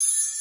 you